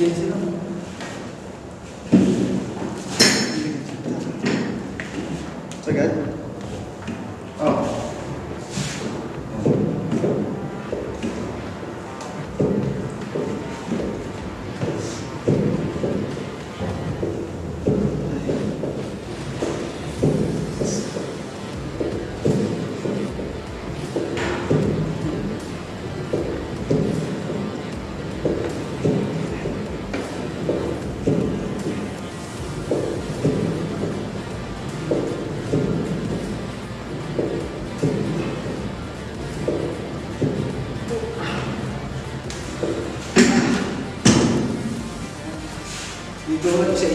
15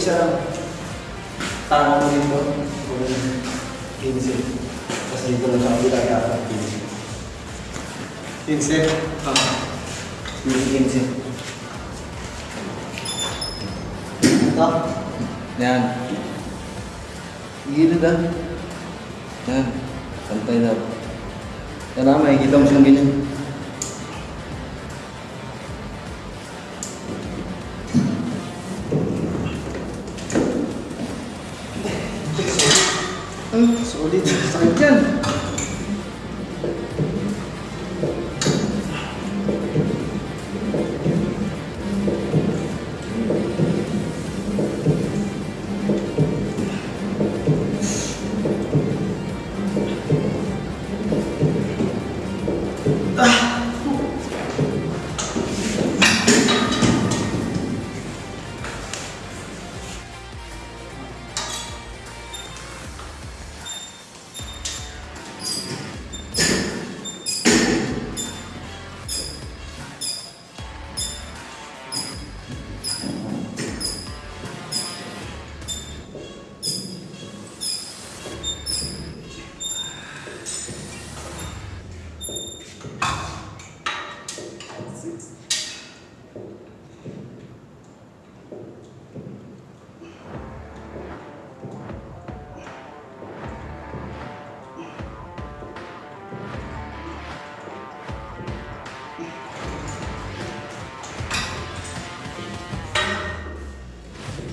isa-isa lang. Tama mo dito. Kung 15. Tapos dito lang sa kabila kaya 15. 15? Ah. 15. Ito. Yan. Gilid ah. Yan. Pantay na. Yan ah, makikita mo siyang ganyan.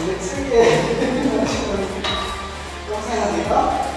근데 특이해. 꼭 생각해봐.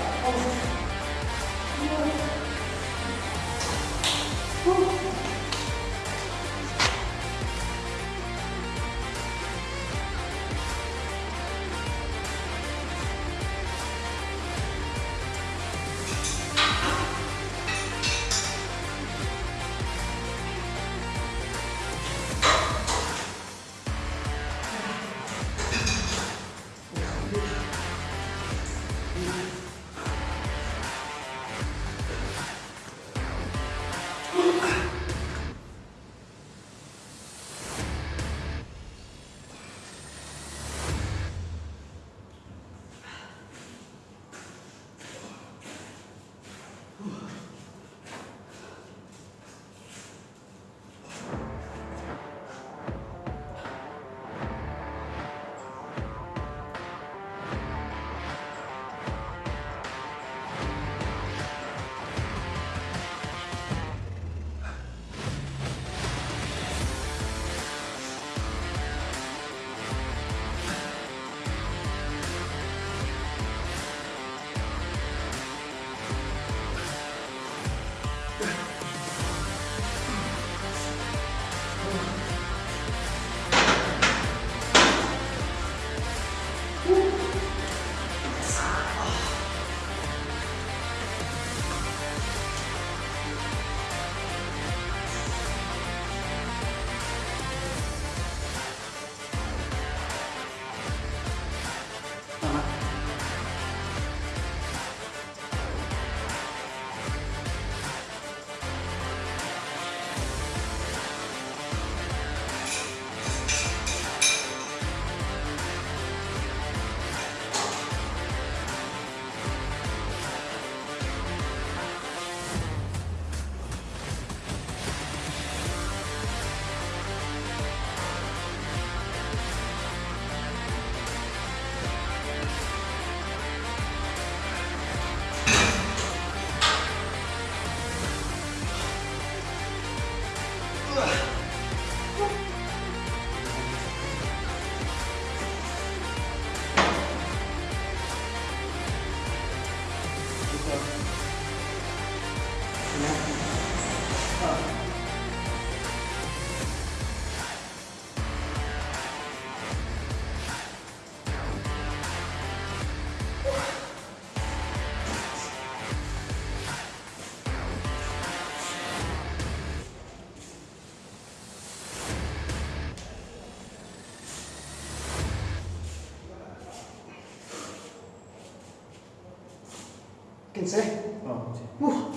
Na dito? 15. Oh, Uh,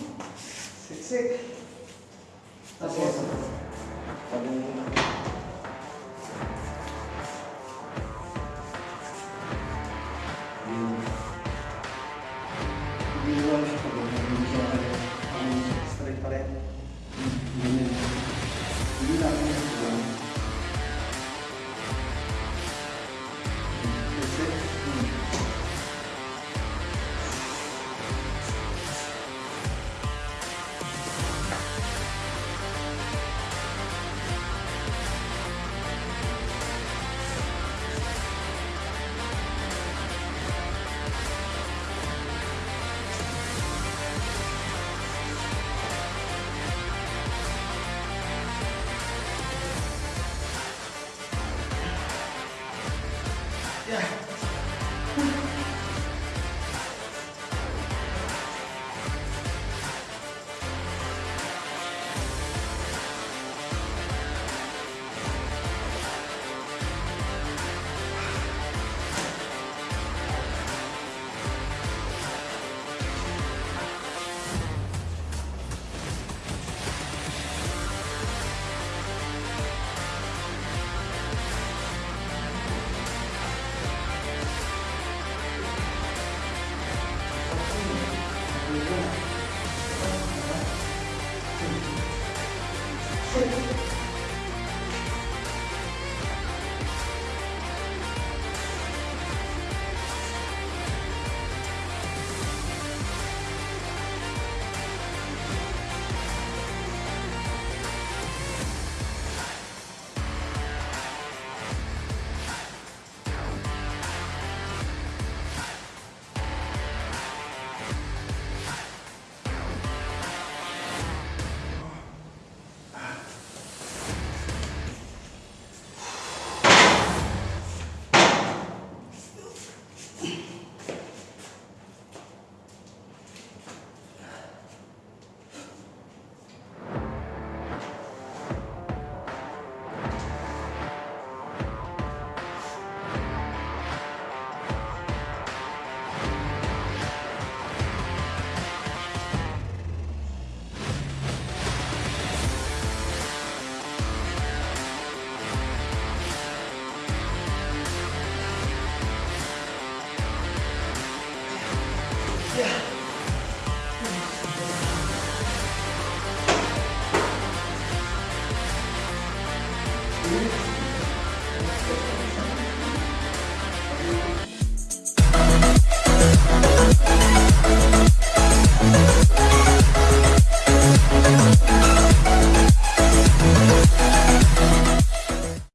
siksik. Tapos,